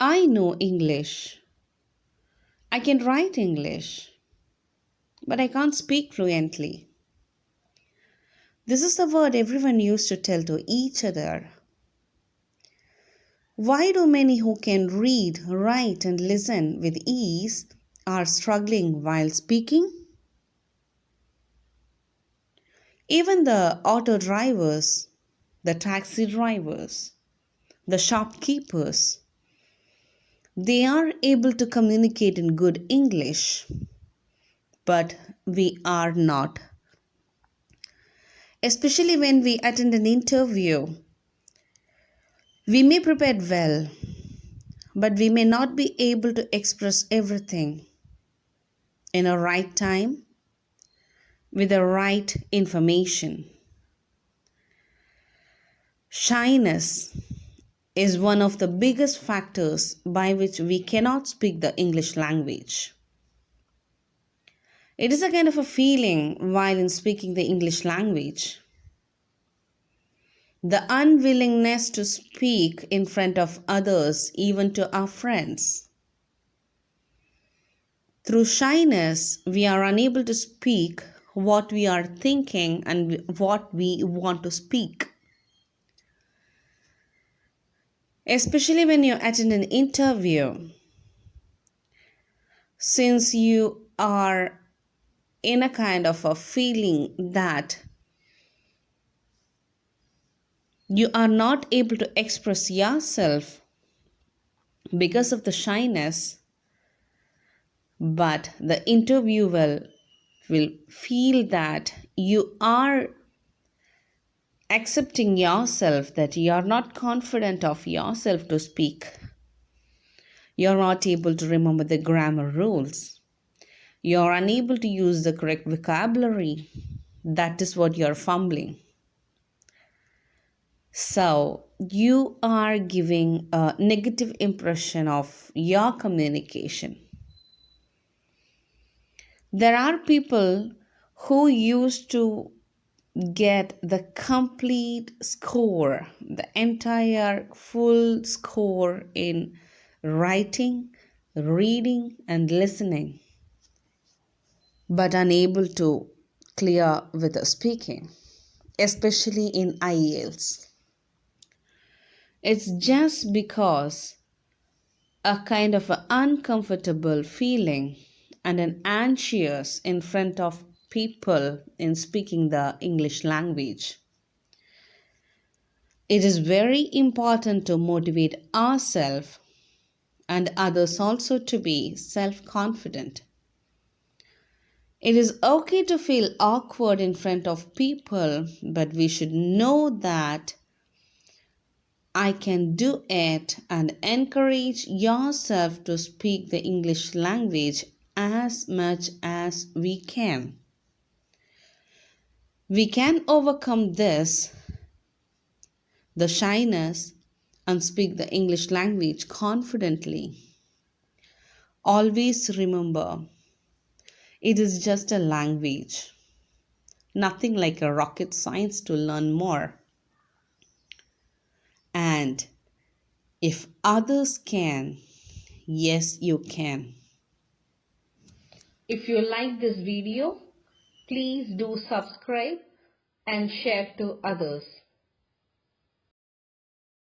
I know English. I can write English, but I can't speak fluently. This is the word everyone used to tell to each other. Why do many who can read, write, and listen with ease are struggling while speaking? Even the auto drivers, the taxi drivers, the shopkeepers, they are able to communicate in good English, but we are not. Especially when we attend an interview, we may prepare well, but we may not be able to express everything in a right time with the right information. Shyness is one of the biggest factors by which we cannot speak the English language. It is a kind of a feeling while in speaking the English language. The unwillingness to speak in front of others, even to our friends through shyness, we are unable to speak what we are thinking and what we want to speak. Especially when you attend an interview, since you are in a kind of a feeling that you are not able to express yourself because of the shyness but the interviewer will feel that you are accepting yourself that you are not confident of yourself to speak. You're not able to remember the grammar rules. You're unable to use the correct vocabulary. That is what you're fumbling. So you are giving a negative impression of your communication. There are people who used to get the complete score, the entire full score in writing, reading, and listening, but unable to clear with speaking, especially in IELTS. It's just because a kind of an uncomfortable feeling and an anxious in front of people in speaking the English language. It is very important to motivate ourselves and others also to be self confident. It is okay to feel awkward in front of people, but we should know that I can do it and encourage yourself to speak the English language as much as we can. We can overcome this, the shyness, and speak the English language confidently. Always remember, it is just a language, nothing like a rocket science to learn more. And if others can, yes, you can. If you like this video, please do subscribe and share to others.